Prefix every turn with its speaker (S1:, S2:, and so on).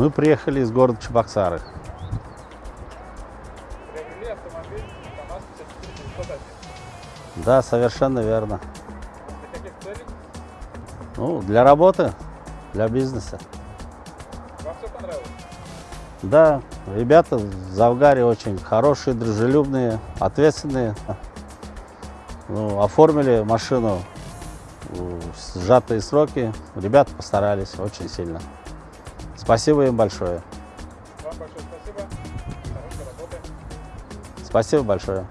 S1: Мы приехали из города Чебоксары.
S2: Приобрели автомобиль КАМАЗ 54
S1: Да, совершенно верно. Ну, для работы, для бизнеса.
S2: Вам все понравилось?
S1: Да, ребята в Завгаре очень хорошие, дружелюбные, ответственные. Ну, оформили машину в сжатые сроки. Ребята постарались очень сильно. Спасибо им большое.
S2: Вам большое спасибо.
S1: Спасибо большое.